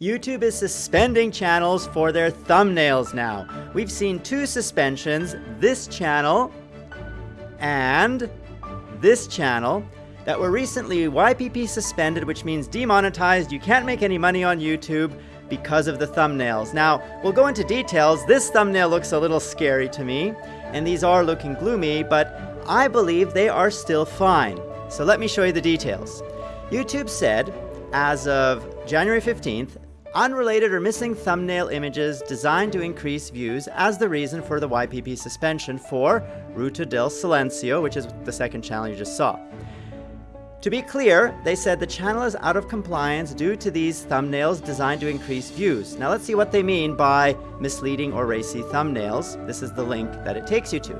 YouTube is suspending channels for their thumbnails now. We've seen two suspensions, this channel and this channel, that were recently YPP suspended, which means demonetized. You can't make any money on YouTube because of the thumbnails. Now, we'll go into details. This thumbnail looks a little scary to me, and these are looking gloomy, but I believe they are still fine. So let me show you the details. YouTube said, as of January 15th, unrelated or missing thumbnail images designed to increase views as the reason for the YPP suspension for Ruta del Silencio, which is the second channel you just saw. To be clear, they said the channel is out of compliance due to these thumbnails designed to increase views. Now let's see what they mean by misleading or racy thumbnails. This is the link that it takes you to.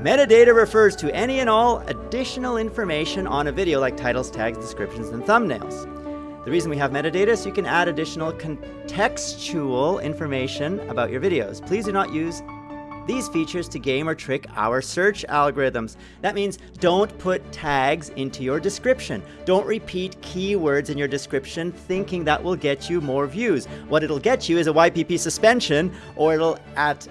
Metadata refers to any and all additional information on a video like titles, tags, descriptions, and thumbnails. The reason we have metadata is you can add additional contextual information about your videos. Please do not use these features to game or trick our search algorithms. That means don't put tags into your description. Don't repeat keywords in your description thinking that will get you more views. What it'll get you is a YPP suspension, or it'll, at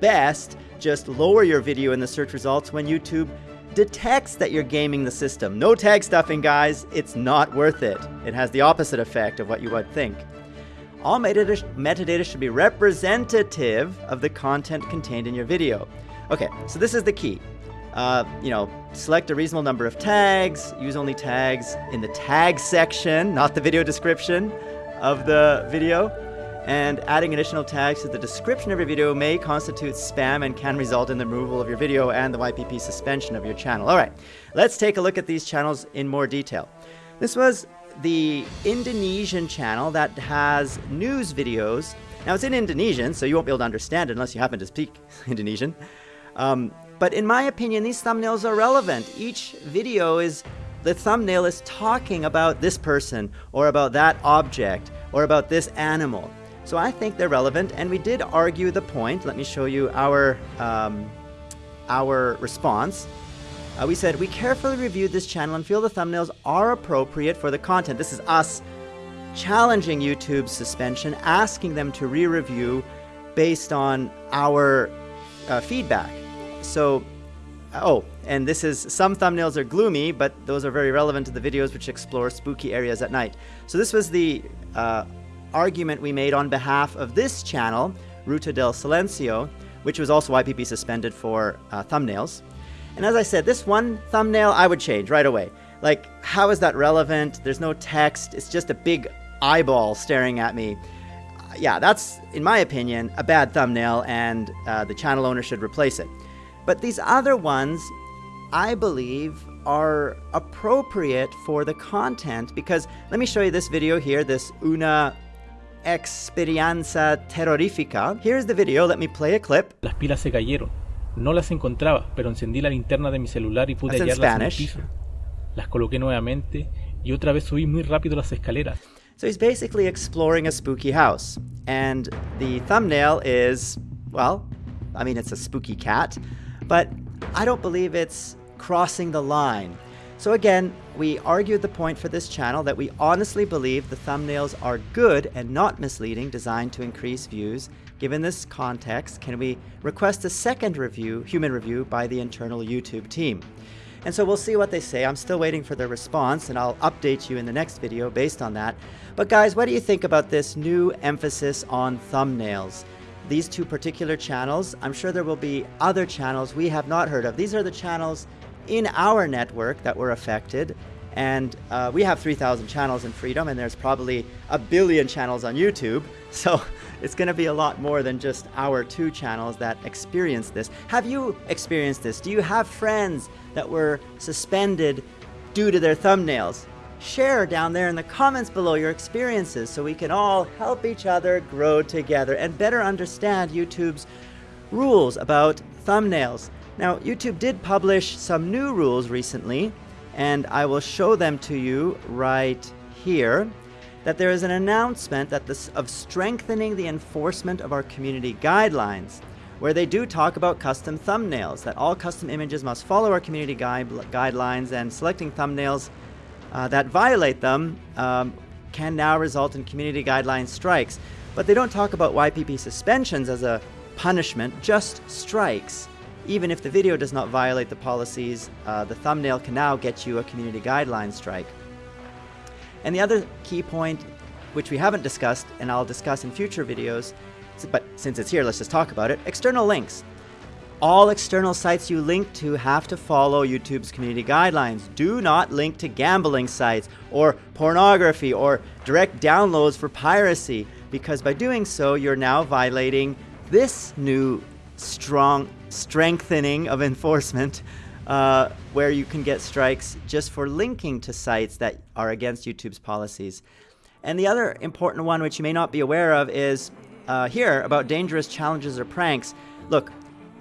best, just lower your video in the search results when YouTube detects that you're gaming the system. No tag stuffing, guys. It's not worth it. It has the opposite effect of what you would think. All metadata, metadata should be representative of the content contained in your video. Okay, so this is the key. Uh, you know, select a reasonable number of tags, use only tags in the tag section, not the video description of the video, and adding additional tags to the description of your video may constitute spam and can result in the removal of your video and the YPP suspension of your channel. All right, let's take a look at these channels in more detail. This was the Indonesian channel that has news videos. Now it's in Indonesian, so you won't be able to understand it unless you happen to speak Indonesian. Um, but in my opinion, these thumbnails are relevant. Each video is, the thumbnail is talking about this person, or about that object, or about this animal. So I think they're relevant, and we did argue the point. Let me show you our, um, our response. Uh, we said, we carefully reviewed this channel and feel the thumbnails are appropriate for the content. This is us challenging YouTube's suspension, asking them to re-review based on our uh, feedback. So, oh, and this is, some thumbnails are gloomy, but those are very relevant to the videos which explore spooky areas at night. So this was the uh, argument we made on behalf of this channel, Ruta del Silencio, which was also YPP suspended for uh, thumbnails. And as I said, this one thumbnail I would change right away. Like, how is that relevant? There's no text. It's just a big eyeball staring at me. Uh, yeah, that's, in my opinion, a bad thumbnail, and uh, the channel owner should replace it. But these other ones, I believe, are appropriate for the content because let me show you this video here, this Una experiencia terrorífica. Here's the video, let me play a clip. Las pilas se cayeron. No las encontraba, pero encendí la linterna de mi celular y pude That's hallarlas en el piso. Las coloqué nuevamente y otra vez subí muy rápido las escaleras. So he's basically exploring a spooky house. And the thumbnail is, well, I mean, it's a spooky cat, but I don't believe it's crossing the line. So again, we argued the point for this channel that we honestly believe the thumbnails are good and not misleading, designed to increase views. Given this context, can we request a second review, human review, by the internal YouTube team? And so we'll see what they say. I'm still waiting for their response, and I'll update you in the next video based on that. But guys, what do you think about this new emphasis on thumbnails? These two particular channels, I'm sure there will be other channels we have not heard of. These are the channels in our network that were affected. And uh, we have 3,000 channels in Freedom, and there's probably a billion channels on YouTube. So it's going to be a lot more than just our two channels that experience this. Have you experienced this? Do you have friends that were suspended due to their thumbnails? Share down there in the comments below your experiences so we can all help each other grow together and better understand YouTube's rules about thumbnails. Now, YouTube did publish some new rules recently, and I will show them to you right here. That there is an announcement that this, of strengthening the enforcement of our community guidelines, where they do talk about custom thumbnails, that all custom images must follow our community guide, guidelines, and selecting thumbnails uh, that violate them um, can now result in community guideline strikes. But they don't talk about YPP suspensions as a punishment, just strikes. Even if the video does not violate the policies, uh, the thumbnail can now get you a community guideline strike. And the other key point, which we haven't discussed and I'll discuss in future videos, but since it's here, let's just talk about it external links. All external sites you link to have to follow YouTube's community guidelines. Do not link to gambling sites or pornography or direct downloads for piracy because by doing so, you're now violating this new strong strengthening of enforcement uh, where you can get strikes just for linking to sites that are against YouTube's policies. And the other important one, which you may not be aware of, is uh, here about dangerous challenges or pranks. Look,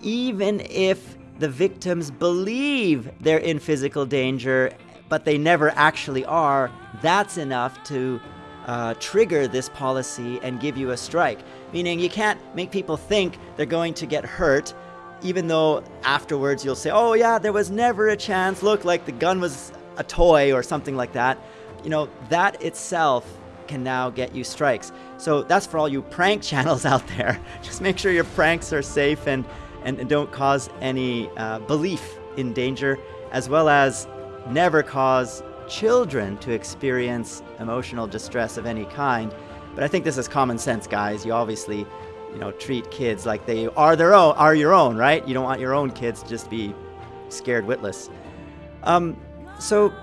even if the victims believe they're in physical danger, but they never actually are, that's enough to uh, trigger this policy and give you a strike. Meaning you can't make people think they're going to get hurt, even though afterwards you'll say, oh yeah, there was never a chance, look, like the gun was a toy or something like that. You know, that itself can now get you strikes. So that's for all you prank channels out there. Just make sure your pranks are safe and and, don't cause any uh, belief in danger, as well as never cause children to experience emotional distress of any kind. But I think this is common sense, guys. You obviously, you know, treat kids like they are their own, are your own, right? You don't want your own kids to just be scared witless. Um, so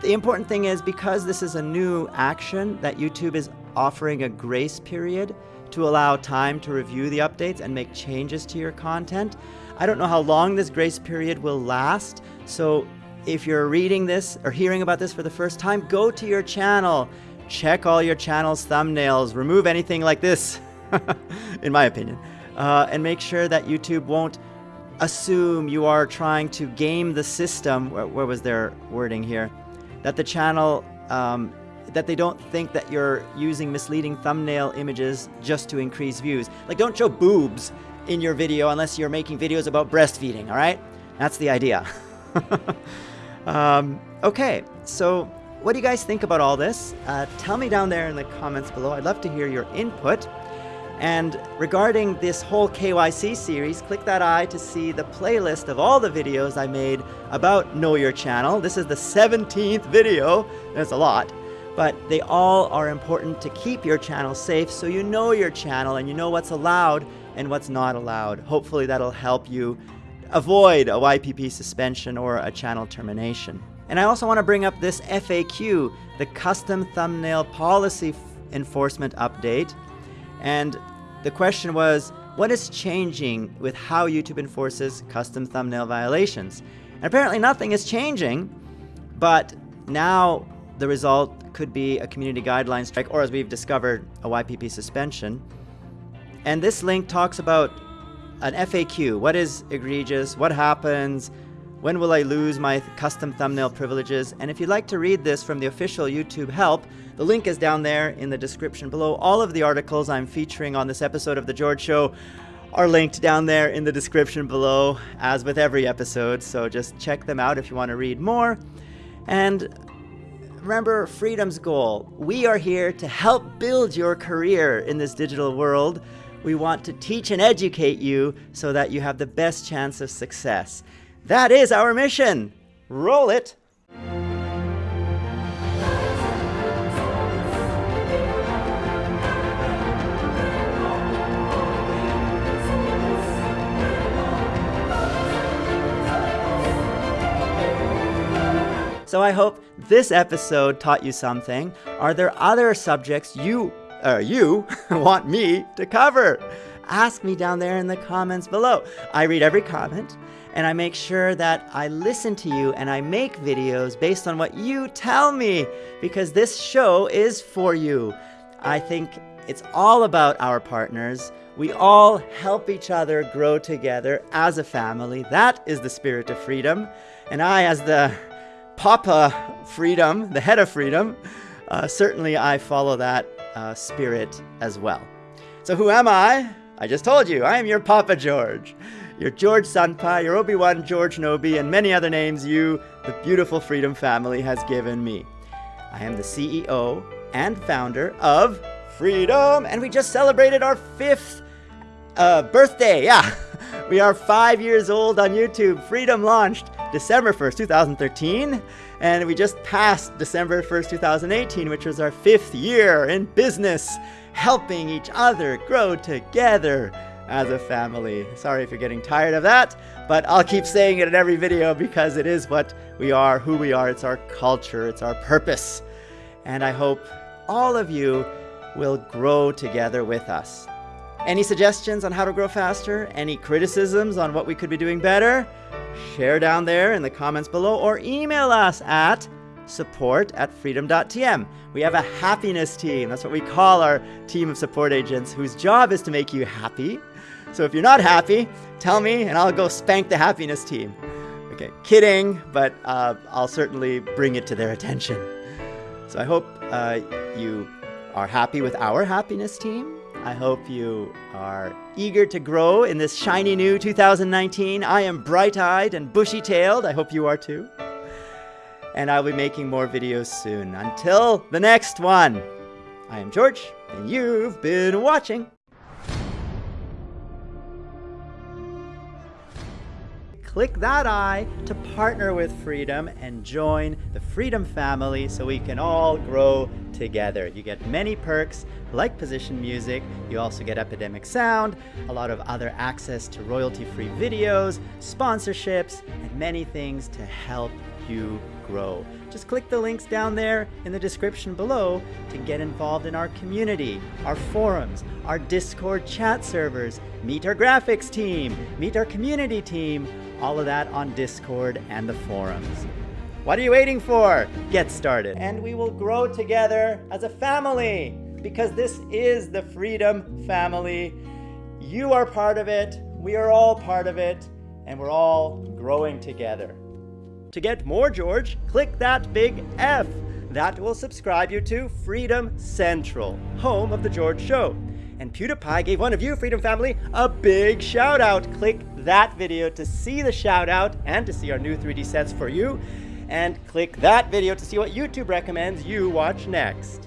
the important thing is because this is a new action that YouTube is offering a grace period to allow time to review the updates and make changes to your content. I don't know how long this grace period will last, so if you're reading this or hearing about this for the first time, go to your channel, check all your channel's thumbnails, remove anything like this, in my opinion, uh, and make sure that YouTube won't assume you are trying to game the system. Where, where was their wording here? That the channel um, that they don't think that you're using misleading thumbnail images just to increase views. Like, don't show boobs in your video unless you're making videos about breastfeeding, all right? That's the idea. um, okay, so what do you guys think about all this? Uh, tell me down there in the comments below. I'd love to hear your input. And regarding this whole KYC series, click that eye to see the playlist of all the videos I made about Know Your Channel. This is the 17th video. There's a lot but they all are important to keep your channel safe so you know your channel and you know what's allowed and what's not allowed. Hopefully that'll help you avoid a YPP suspension or a channel termination. And I also want to bring up this FAQ, the Custom Thumbnail Policy Enforcement Update. And the question was, what is changing with how YouTube enforces custom thumbnail violations? And apparently nothing is changing, but now the result could be a community guideline strike, or as we've discovered, a YPP suspension. And this link talks about an FAQ. What is egregious? What happens? When will I lose my custom thumbnail privileges? And if you'd like to read this from the official YouTube help, the link is down there in the description below. All of the articles I'm featuring on this episode of The George Show are linked down there in the description below, as with every episode. So just check them out if you want to read more. And remember Freedom's goal. We are here to help build your career in this digital world. We want to teach and educate you so that you have the best chance of success. That is our mission. Roll it. So I hope this episode taught you something. Are there other subjects you, uh, you want me to cover? Ask me down there in the comments below. I read every comment and I make sure that I listen to you and I make videos based on what you tell me because this show is for you. I think it's all about our partners. We all help each other grow together as a family. That is the spirit of freedom. And I, as the Papa Freedom, the head of Freedom, uh, certainly I follow that uh, spirit as well. So who am I? I just told you, I am your Papa George. Your George Senpai, your Obi-Wan George Nobi, and many other names you, the beautiful Freedom family, has given me. I am the CEO and founder of Freedom. And we just celebrated our fifth uh, birthday. Yeah, we are five years old on YouTube. Freedom launched December 1st, 2013. And we just passed December 1st, 2018, which was our fifth year in business, helping each other grow together as a family. Sorry if you're getting tired of that, but I'll keep saying it in every video because it is what we are, who we are. It's our culture, it's our purpose. And I hope all of you will grow together with us. Any suggestions on how to grow faster? Any criticisms on what we could be doing better? Share down there in the comments below or email us at support at freedom.tm. We have a happiness team. That's what we call our team of support agents whose job is to make you happy. So if you're not happy, tell me and I'll go spank the happiness team. Okay, kidding, but uh, I'll certainly bring it to their attention. So I hope uh, you are happy with our happiness team. I hope you are eager to grow in this shiny new 2019. I am bright-eyed and bushy-tailed. I hope you are too. And I'll be making more videos soon. Until the next one, eye am George, and you've been watching. click that I to partner with Freedom and join the Freedom family so we can all grow together. You get many perks like position music, you also get Epidemic Sound, a lot of other access to royalty-free videos, sponsorships, and many things to help you grow. Just click the links down there in the description below to get involved in our community, our forums, our Discord chat servers, meet our graphics team, meet our community team, all of that on Discord and the forums. What are you waiting for? Get started. And we will grow together as a family because this is the Freedom Family. You are part of it, we are all part of it, and we're all growing together. To get more George, click that big F. That will subscribe you to Freedom Central, home of The George Show. And PewDiePie gave one of you, Freedom Family, a big shout out. Click that video to see the shout out and to see our new 3D sets for you. And click that video to see what YouTube recommends you watch next.